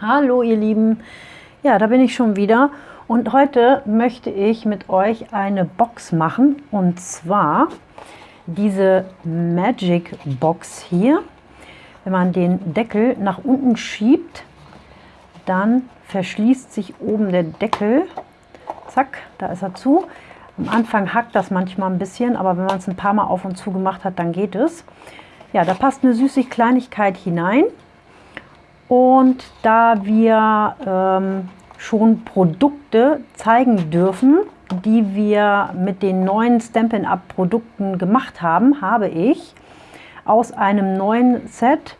Hallo ihr Lieben, ja da bin ich schon wieder und heute möchte ich mit euch eine Box machen und zwar diese Magic Box hier. Wenn man den Deckel nach unten schiebt, dann verschließt sich oben der Deckel. Zack, da ist er zu. Am Anfang hackt das manchmal ein bisschen, aber wenn man es ein paar Mal auf und zu gemacht hat, dann geht es. Ja, da passt eine süße Kleinigkeit hinein. Und da wir ähm, schon Produkte zeigen dürfen, die wir mit den neuen Stampin' Up Produkten gemacht haben, habe ich aus einem neuen Set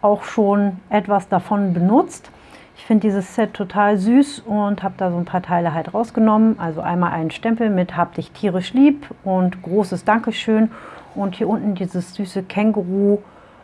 auch schon etwas davon benutzt. Ich finde dieses Set total süß und habe da so ein paar Teile halt rausgenommen. Also einmal einen Stempel mit Hab dich tierisch lieb und großes Dankeschön. Und hier unten dieses süße Känguru,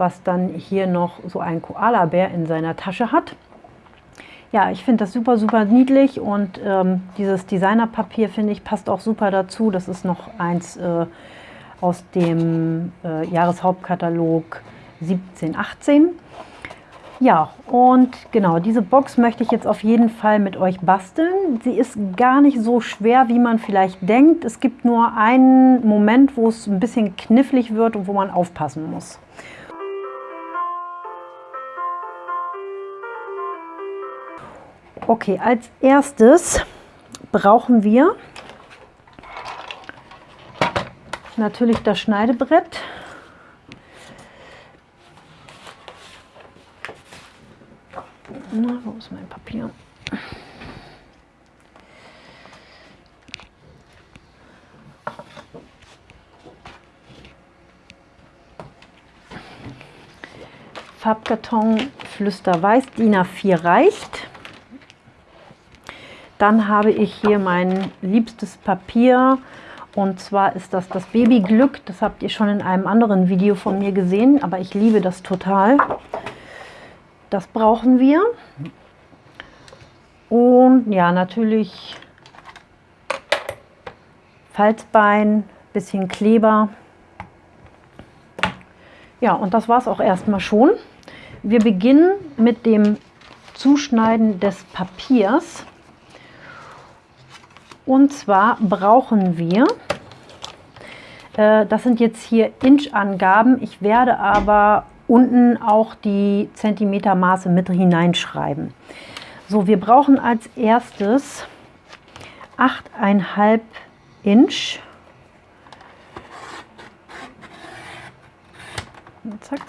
was dann hier noch so ein Koala-Bär in seiner Tasche hat. Ja, ich finde das super, super niedlich und ähm, dieses Designerpapier, finde ich, passt auch super dazu. Das ist noch eins äh, aus dem äh, Jahreshauptkatalog 1718. Ja, und genau, diese Box möchte ich jetzt auf jeden Fall mit euch basteln. Sie ist gar nicht so schwer, wie man vielleicht denkt. Es gibt nur einen Moment, wo es ein bisschen knifflig wird und wo man aufpassen muss. Okay, als erstes brauchen wir natürlich das Schneidebrett. Na, wo ist mein Papier? Farbkarton Flüsterweiß, DIN A4 reicht. Dann habe ich hier mein liebstes Papier und zwar ist das das Babyglück. Das habt ihr schon in einem anderen Video von mir gesehen, aber ich liebe das total. Das brauchen wir. Und ja, natürlich Falzbein, bisschen Kleber. Ja, und das war es auch erstmal schon. Wir beginnen mit dem Zuschneiden des Papiers. Und zwar brauchen wir, äh, das sind jetzt hier Inch-Angaben, ich werde aber unten auch die Zentimetermaße mit hineinschreiben. So, wir brauchen als erstes 8,5 Inch. Zack.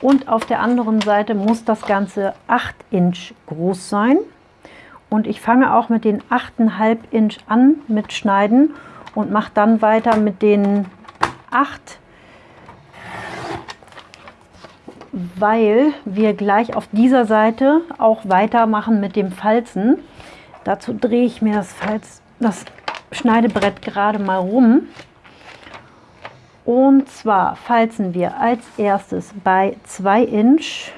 Und auf der anderen Seite muss das Ganze 8 Inch groß sein. Und ich fange auch mit den 8,5 Inch an mit Schneiden und mache dann weiter mit den 8 Inch weil wir gleich auf dieser Seite auch weitermachen mit dem Falzen. Dazu drehe ich mir das, Falz, das Schneidebrett gerade mal rum. Und zwar falzen wir als erstes bei 2 Inch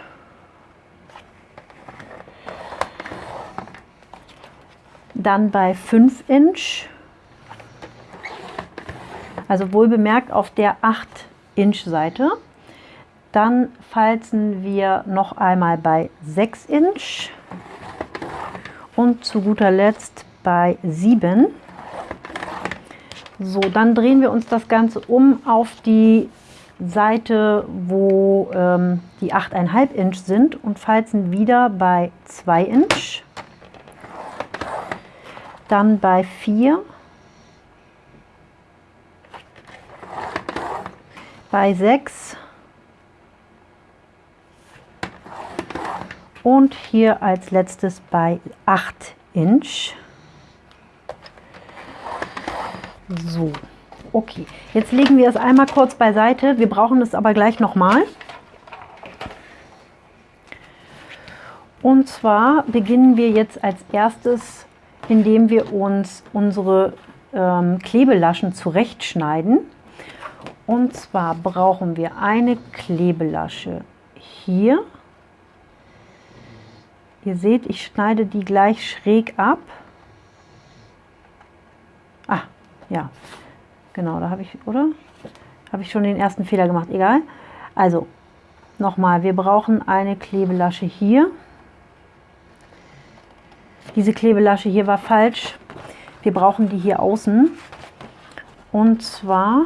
dann bei 5 Inch, also wohl bemerkt auf der 8 Inch Seite. Dann falzen wir noch einmal bei 6 Inch und zu guter Letzt bei 7. So, dann drehen wir uns das Ganze um auf die Seite, wo ähm, die 8,5 Inch sind und falzen wieder bei 2 Inch, dann bei 4, bei 6 und hier als letztes bei 8 Inch. So, okay. Jetzt legen wir es einmal kurz beiseite. Wir brauchen es aber gleich nochmal. Und zwar beginnen wir jetzt als erstes, indem wir uns unsere ähm, Klebelaschen zurechtschneiden. Und zwar brauchen wir eine Klebelasche hier Ihr seht, ich schneide die gleich schräg ab. Ah, ja, genau, da habe ich, oder? Habe ich schon den ersten Fehler gemacht, egal. Also, nochmal, wir brauchen eine Klebelasche hier. Diese Klebelasche hier war falsch. Wir brauchen die hier außen. Und zwar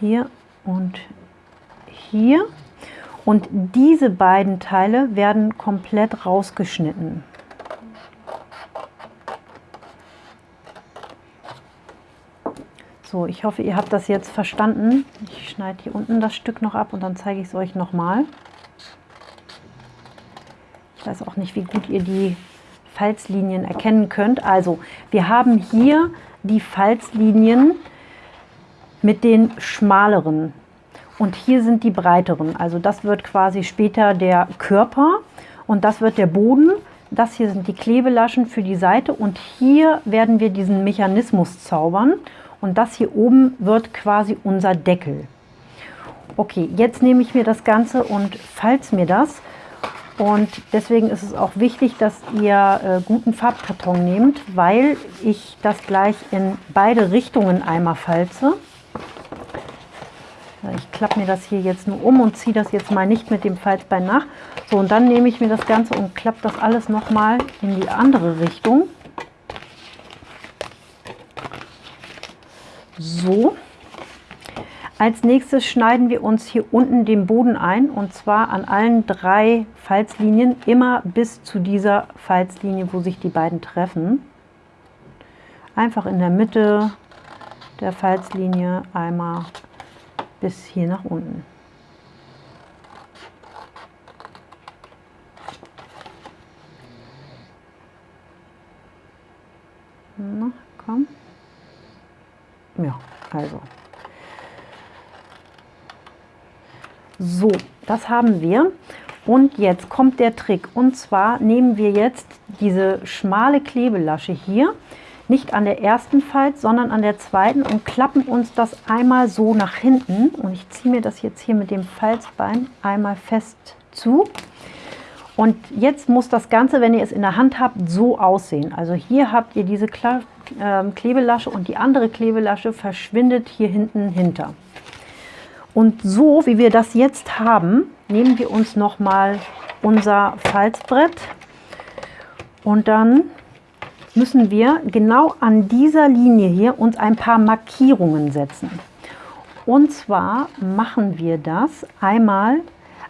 hier und hier. Und diese beiden Teile werden komplett rausgeschnitten. So, ich hoffe, ihr habt das jetzt verstanden. Ich schneide hier unten das Stück noch ab und dann zeige ich es euch nochmal. Ich weiß auch nicht, wie gut ihr die Falzlinien erkennen könnt. Also, wir haben hier die Falzlinien mit den schmaleren und hier sind die breiteren. Also das wird quasi später der Körper und das wird der Boden. Das hier sind die Klebelaschen für die Seite und hier werden wir diesen Mechanismus zaubern und das hier oben wird quasi unser Deckel. Okay, jetzt nehme ich mir das Ganze und falz mir das. Und deswegen ist es auch wichtig, dass ihr äh, guten Farbkarton nehmt, weil ich das gleich in beide Richtungen einmal falze. Ich klappe mir das hier jetzt nur um und ziehe das jetzt mal nicht mit dem Falzbein nach. So, und dann nehme ich mir das Ganze und klappe das alles nochmal in die andere Richtung. So. Als nächstes schneiden wir uns hier unten den Boden ein und zwar an allen drei Falzlinien immer bis zu dieser Falzlinie, wo sich die beiden treffen. Einfach in der Mitte der Falzlinie einmal bis hier nach unten. Na, komm. Ja, also. So, das haben wir. Und jetzt kommt der Trick. Und zwar nehmen wir jetzt diese schmale Klebelasche hier, nicht an der ersten Falz, sondern an der zweiten und klappen uns das einmal so nach hinten. Und ich ziehe mir das jetzt hier mit dem Falzbein einmal fest zu. Und jetzt muss das Ganze, wenn ihr es in der Hand habt, so aussehen. Also hier habt ihr diese ähm, Klebelasche und die andere Klebelasche verschwindet hier hinten hinter. Und so, wie wir das jetzt haben, nehmen wir uns nochmal unser Falzbrett und dann müssen wir genau an dieser Linie hier uns ein paar Markierungen setzen. Und zwar machen wir das einmal,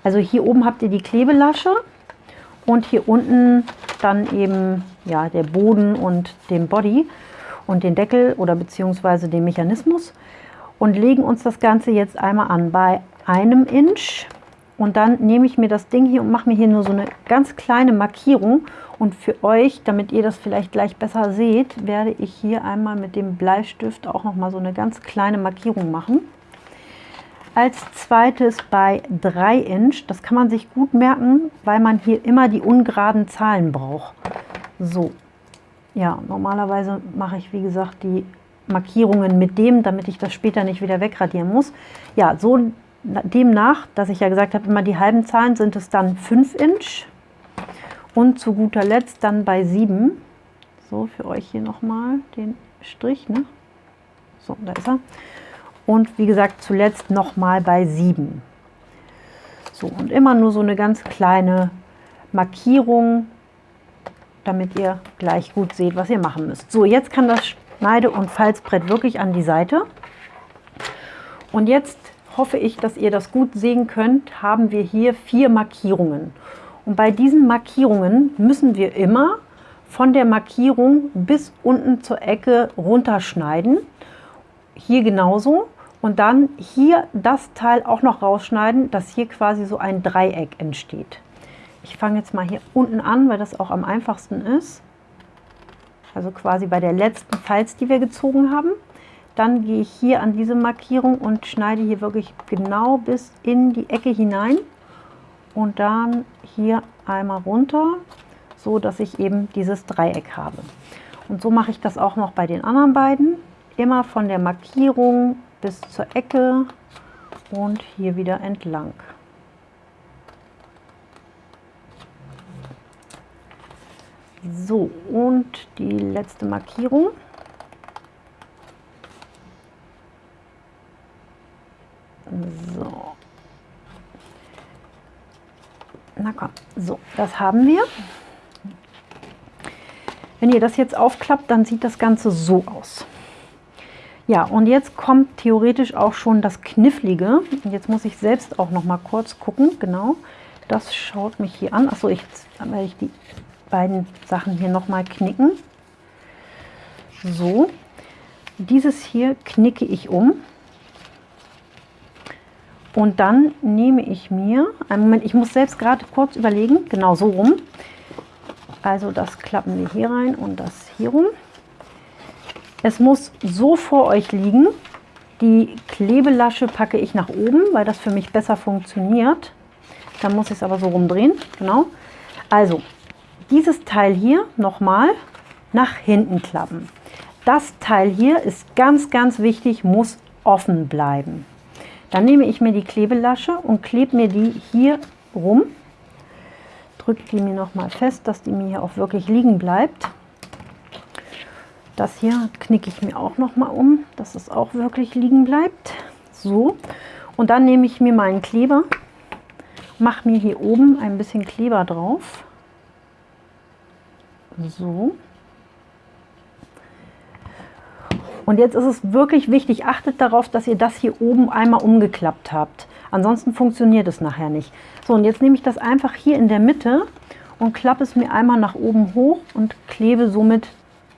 also hier oben habt ihr die Klebelasche und hier unten dann eben ja, der Boden und den Body und den Deckel oder beziehungsweise den Mechanismus und legen uns das Ganze jetzt einmal an bei einem Inch und dann nehme ich mir das Ding hier und mache mir hier nur so eine ganz kleine Markierung und für euch, damit ihr das vielleicht gleich besser seht, werde ich hier einmal mit dem Bleistift auch noch mal so eine ganz kleine Markierung machen. Als zweites bei 3 Inch, das kann man sich gut merken, weil man hier immer die ungeraden Zahlen braucht. So, ja, normalerweise mache ich, wie gesagt, die Markierungen mit dem, damit ich das später nicht wieder wegradieren muss. Ja, so demnach, dass ich ja gesagt habe, immer die halben Zahlen sind es dann 5 Inch und zu guter Letzt dann bei 7. So, für euch hier nochmal den Strich. Ne? So, da ist er. Und wie gesagt, zuletzt nochmal bei 7. So, und immer nur so eine ganz kleine Markierung, damit ihr gleich gut seht, was ihr machen müsst. So, jetzt kann das Schneide- und Falzbrett wirklich an die Seite. Und jetzt hoffe ich, dass ihr das gut sehen könnt, haben wir hier vier Markierungen. Und bei diesen Markierungen müssen wir immer von der Markierung bis unten zur Ecke runterschneiden. Hier genauso. Und dann hier das Teil auch noch rausschneiden, dass hier quasi so ein Dreieck entsteht. Ich fange jetzt mal hier unten an, weil das auch am einfachsten ist. Also quasi bei der letzten Falz, die wir gezogen haben. Dann gehe ich hier an diese Markierung und schneide hier wirklich genau bis in die Ecke hinein. Und dann hier einmal runter, so dass ich eben dieses Dreieck habe. Und so mache ich das auch noch bei den anderen beiden. Immer von der Markierung bis zur Ecke und hier wieder entlang. So, und die letzte Markierung. So. Na komm, so, das haben wir. Wenn ihr das jetzt aufklappt, dann sieht das Ganze so aus. Ja, und jetzt kommt theoretisch auch schon das Knifflige. Jetzt muss ich selbst auch noch mal kurz gucken, genau. Das schaut mich hier an. Achso, ich, weil ich die beiden Sachen hier noch mal knicken. So, dieses hier knicke ich um. Und dann nehme ich mir, einen Moment, ich muss selbst gerade kurz überlegen, genau so rum. Also das klappen wir hier rein und das hier rum. Es muss so vor euch liegen. Die Klebelasche packe ich nach oben, weil das für mich besser funktioniert. Dann muss ich es aber so rumdrehen, genau. Also, dieses Teil hier nochmal nach hinten klappen. Das Teil hier ist ganz, ganz wichtig, muss offen bleiben. Dann nehme ich mir die Klebelasche und klebe mir die hier rum. Drücke die mir nochmal fest, dass die mir hier auch wirklich liegen bleibt. Das hier knicke ich mir auch noch mal um, dass es auch wirklich liegen bleibt. So, und dann nehme ich mir meinen Kleber, mache mir hier oben ein bisschen Kleber drauf. So. Und jetzt ist es wirklich wichtig, achtet darauf, dass ihr das hier oben einmal umgeklappt habt. Ansonsten funktioniert es nachher nicht. So, und jetzt nehme ich das einfach hier in der Mitte und klappe es mir einmal nach oben hoch und klebe somit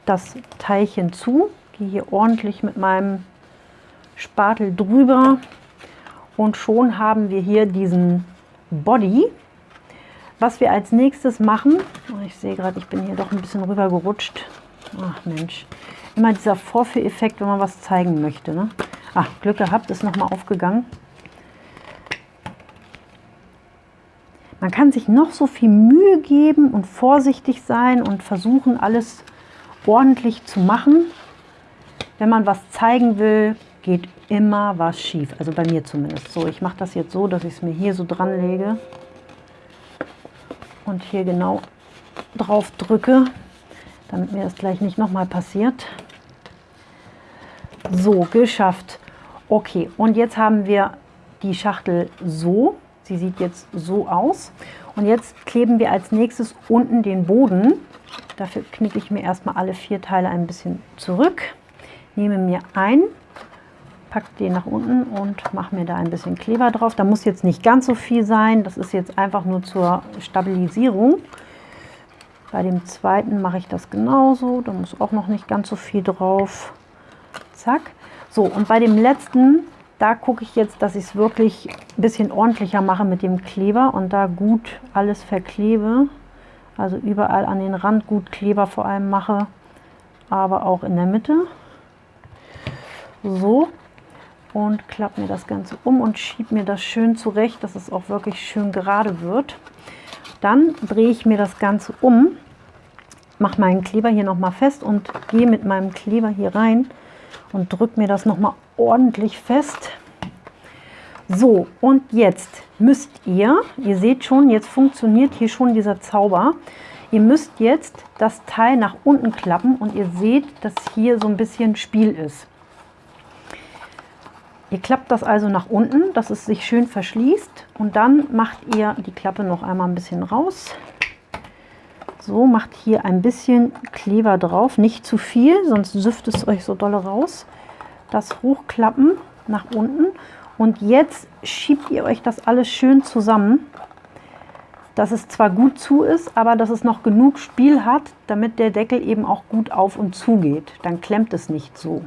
das Teilchen zu, gehe hier ordentlich mit meinem Spatel drüber und schon haben wir hier diesen Body. Was wir als nächstes machen, oh, ich sehe gerade, ich bin hier doch ein bisschen rüber gerutscht. Ach Mensch, immer dieser Vorführeffekt, wenn man was zeigen möchte. Ne? Ach, Glück gehabt, ist nochmal aufgegangen. Man kann sich noch so viel Mühe geben und vorsichtig sein und versuchen, alles ordentlich zu machen. Wenn man was zeigen will, geht immer was schief. Also bei mir zumindest. So, ich mache das jetzt so, dass ich es mir hier so dran lege und hier genau drauf drücke, damit mir das gleich nicht nochmal passiert. So, geschafft. Okay, und jetzt haben wir die Schachtel so. Sie sieht jetzt so aus. Und jetzt kleben wir als nächstes unten den Boden Dafür knicke ich mir erstmal alle vier Teile ein bisschen zurück, nehme mir ein, packe den nach unten und mache mir da ein bisschen Kleber drauf. Da muss jetzt nicht ganz so viel sein, das ist jetzt einfach nur zur Stabilisierung. Bei dem zweiten mache ich das genauso, da muss auch noch nicht ganz so viel drauf. Zack. So, und bei dem letzten, da gucke ich jetzt, dass ich es wirklich ein bisschen ordentlicher mache mit dem Kleber und da gut alles verklebe. Also überall an den Rand gut Kleber vor allem mache, aber auch in der Mitte. So. Und klappe mir das Ganze um und schiebe mir das schön zurecht, dass es auch wirklich schön gerade wird. Dann drehe ich mir das Ganze um, mache meinen Kleber hier nochmal fest und gehe mit meinem Kleber hier rein und drücke mir das nochmal ordentlich fest. So, und jetzt müsst ihr, ihr seht schon, jetzt funktioniert hier schon dieser Zauber. Ihr müsst jetzt das Teil nach unten klappen und ihr seht, dass hier so ein bisschen Spiel ist. Ihr klappt das also nach unten, dass es sich schön verschließt und dann macht ihr die Klappe noch einmal ein bisschen raus. So, macht hier ein bisschen Kleber drauf, nicht zu viel, sonst süfft es euch so dolle raus. Das hochklappen nach unten und jetzt schiebt ihr euch das alles schön zusammen, dass es zwar gut zu ist, aber dass es noch genug Spiel hat, damit der Deckel eben auch gut auf und zu geht. Dann klemmt es nicht so.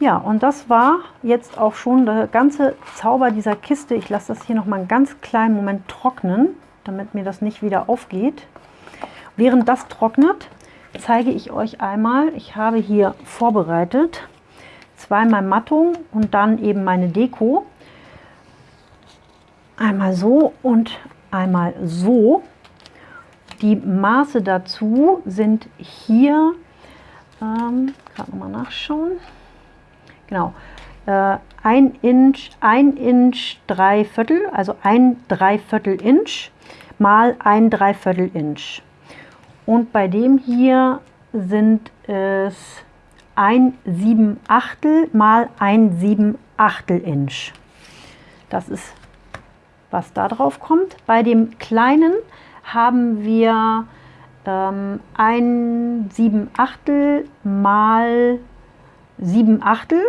Ja, und das war jetzt auch schon der ganze Zauber dieser Kiste. Ich lasse das hier noch mal einen ganz kleinen Moment trocknen, damit mir das nicht wieder aufgeht. Während das trocknet, zeige ich euch einmal, ich habe hier vorbereitet zweimal Mattung und dann eben meine Deko. Einmal so und einmal so. Die Maße dazu sind hier, ähm, gerade nochmal nachschauen, genau, äh, ein Inch, ein Inch drei Viertel, also ein Dreiviertel Inch mal ein Dreiviertel Inch. Und bei dem hier sind es ein 7 Achtel mal ein 7 Achtel Inch. Das ist was da drauf kommt. Bei dem kleinen haben wir ähm, ein 7 Achtel mal 7 Achtel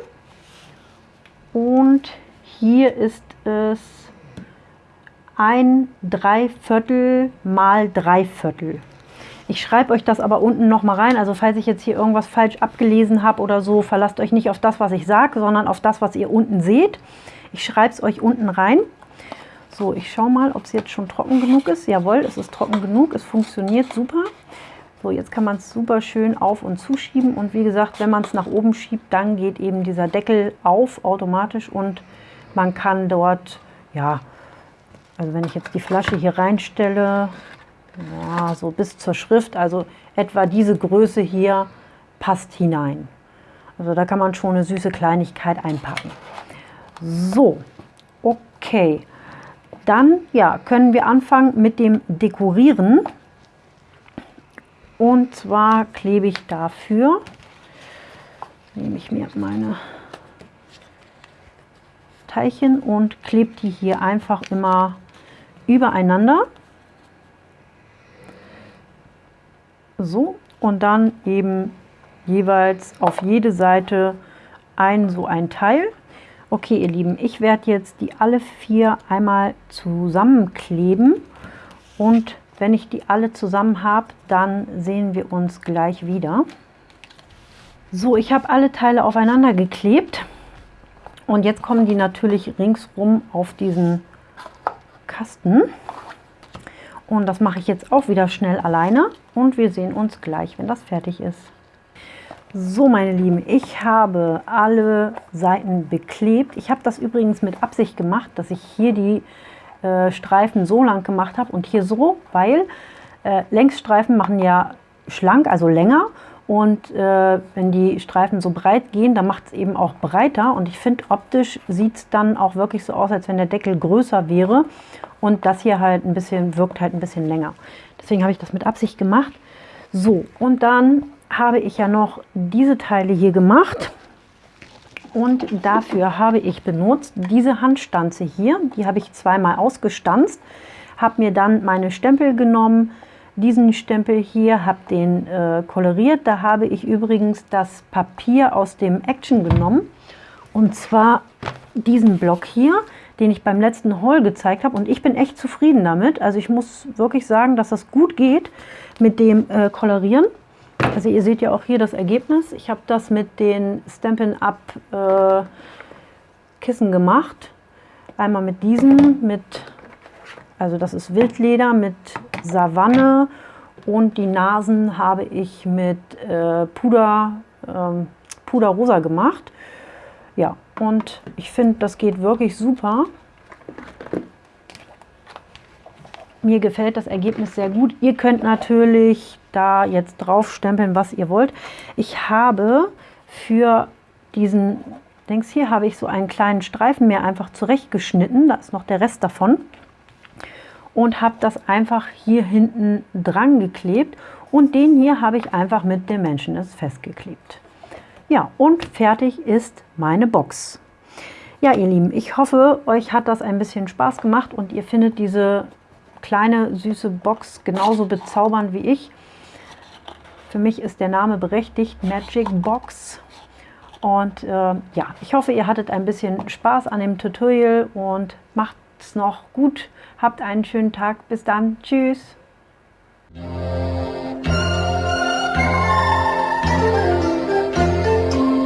und hier ist es ein Dreiviertel mal Dreiviertel. Ich schreibe euch das aber unten noch mal rein, also falls ich jetzt hier irgendwas falsch abgelesen habe oder so, verlasst euch nicht auf das, was ich sage, sondern auf das, was ihr unten seht. Ich schreibe es euch unten rein. So, ich schaue mal, ob es jetzt schon trocken genug ist. Jawohl, es ist trocken genug, es funktioniert super. So, jetzt kann man es super schön auf- und zuschieben und wie gesagt, wenn man es nach oben schiebt, dann geht eben dieser Deckel auf automatisch und man kann dort, ja, also wenn ich jetzt die Flasche hier reinstelle, ja, so bis zur Schrift, also etwa diese Größe hier passt hinein. Also da kann man schon eine süße Kleinigkeit einpacken. So, okay. Dann ja, können wir anfangen mit dem Dekorieren. Und zwar klebe ich dafür, nehme ich mir meine Teilchen und klebe die hier einfach immer übereinander. So, und dann eben jeweils auf jede Seite ein so ein Teil. Okay, ihr Lieben, ich werde jetzt die alle vier einmal zusammenkleben und wenn ich die alle zusammen habe, dann sehen wir uns gleich wieder. So, ich habe alle Teile aufeinander geklebt und jetzt kommen die natürlich ringsrum auf diesen Kasten. Und das mache ich jetzt auch wieder schnell alleine und wir sehen uns gleich, wenn das fertig ist. So meine Lieben, ich habe alle Seiten beklebt. Ich habe das übrigens mit Absicht gemacht, dass ich hier die äh, Streifen so lang gemacht habe und hier so, weil äh, Längsstreifen machen ja schlank, also länger und äh, wenn die Streifen so breit gehen, dann macht es eben auch breiter. Und ich finde, optisch sieht es dann auch wirklich so aus, als wenn der Deckel größer wäre. Und das hier halt ein bisschen, wirkt halt ein bisschen länger. Deswegen habe ich das mit Absicht gemacht. So, und dann habe ich ja noch diese Teile hier gemacht. Und dafür habe ich benutzt diese Handstanze hier. Die habe ich zweimal ausgestanzt. Habe mir dann meine Stempel genommen, diesen Stempel hier, habe den äh, koloriert. Da habe ich übrigens das Papier aus dem Action genommen. Und zwar diesen Block hier den ich beim letzten Haul gezeigt habe. Und ich bin echt zufrieden damit. Also ich muss wirklich sagen, dass das gut geht mit dem äh, Kolorieren. Also ihr seht ja auch hier das Ergebnis. Ich habe das mit den Stampin' Up äh, Kissen gemacht. Einmal mit diesen, mit, also das ist Wildleder mit Savanne und die Nasen habe ich mit äh, Puder, ähm, Puderrosa gemacht. Ja, und ich finde, das geht wirklich super. Mir gefällt das Ergebnis sehr gut. Ihr könnt natürlich da jetzt drauf stempeln, was ihr wollt. Ich habe für diesen, denkst hier, habe ich so einen kleinen Streifen mir einfach zurechtgeschnitten. Da ist noch der Rest davon. Und habe das einfach hier hinten dran geklebt. Und den hier habe ich einfach mit Dimensions festgeklebt. Ja, und fertig ist meine Box. Ja, ihr Lieben, ich hoffe, euch hat das ein bisschen Spaß gemacht und ihr findet diese kleine, süße Box genauso bezaubernd wie ich. Für mich ist der Name berechtigt, Magic Box. Und äh, ja, ich hoffe, ihr hattet ein bisschen Spaß an dem Tutorial und macht es noch gut. Habt einen schönen Tag. Bis dann. Tschüss.